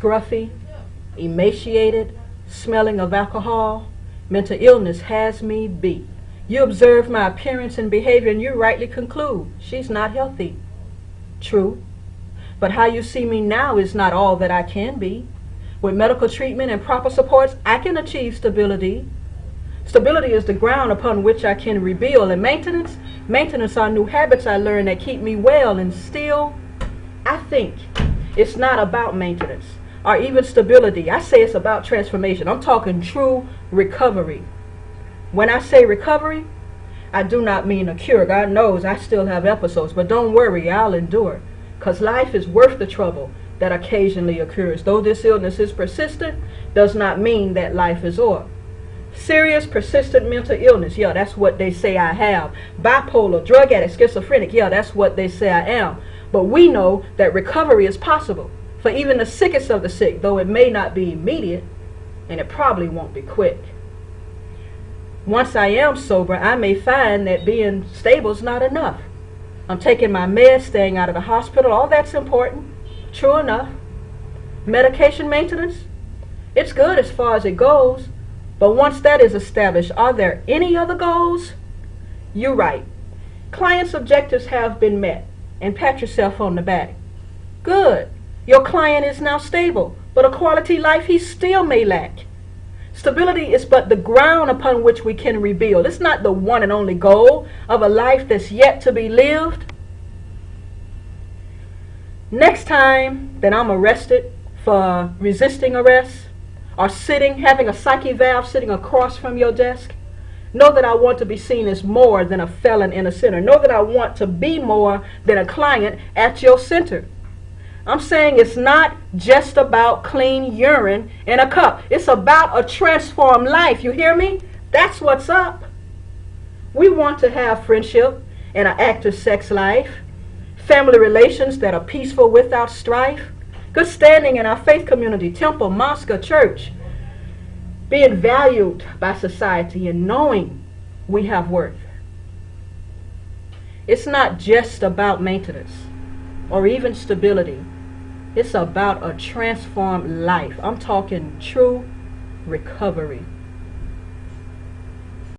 scruffy, emaciated, smelling of alcohol. Mental illness has me beat. You observe my appearance and behavior and you rightly conclude she's not healthy. True. But how you see me now is not all that I can be. With medical treatment and proper supports, I can achieve stability. Stability is the ground upon which I can rebuild. And maintenance? Maintenance are new habits I learn that keep me well. And still, I think it's not about maintenance or even stability. I say it's about transformation. I'm talking true recovery. When I say recovery, I do not mean a cure. God knows I still have episodes, but don't worry, I'll endure. Because life is worth the trouble that occasionally occurs. Though this illness is persistent, does not mean that life is over. Serious, persistent mental illness, yeah, that's what they say I have. Bipolar, drug addict, schizophrenic, yeah, that's what they say I am. But we know that recovery is possible for even the sickest of the sick, though it may not be immediate, and it probably won't be quick. Once I am sober, I may find that being stable is not enough. I'm taking my meds, staying out of the hospital, all that's important. True enough. Medication maintenance, it's good as far as it goes, but once that is established, are there any other goals? You're right. Client's objectives have been met, and pat yourself on the back. Good. Your client is now stable, but a quality life he still may lack. Stability is but the ground upon which we can rebuild. It's not the one and only goal of a life that's yet to be lived. Next time that I'm arrested for resisting arrest or sitting, having a psych eval sitting across from your desk, know that I want to be seen as more than a felon and a sinner. Know that I want to be more than a client at your center. I'm saying it's not just about clean urine in a cup. It's about a transformed life. You hear me? That's what's up. We want to have friendship and an active sex life, family relations that are peaceful without strife, good standing in our faith community, temple, mosque, church, being valued by society and knowing we have worth. It's not just about maintenance or even stability. It's about a transformed life. I'm talking true recovery.